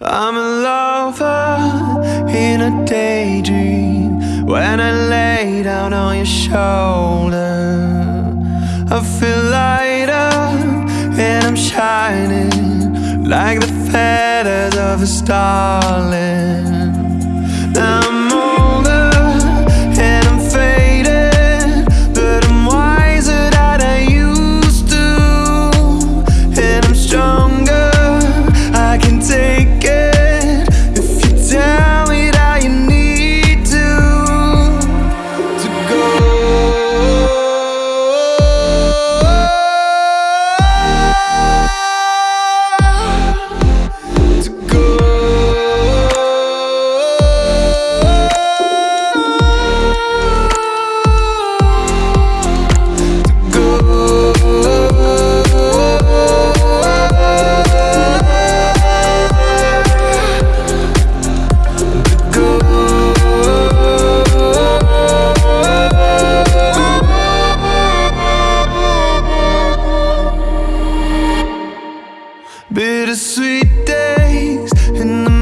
I'm a lover in a daydream. When I lay down on your shoulder I feel lighter and I'm shining Like the feathers of a starling Bittersweet days in the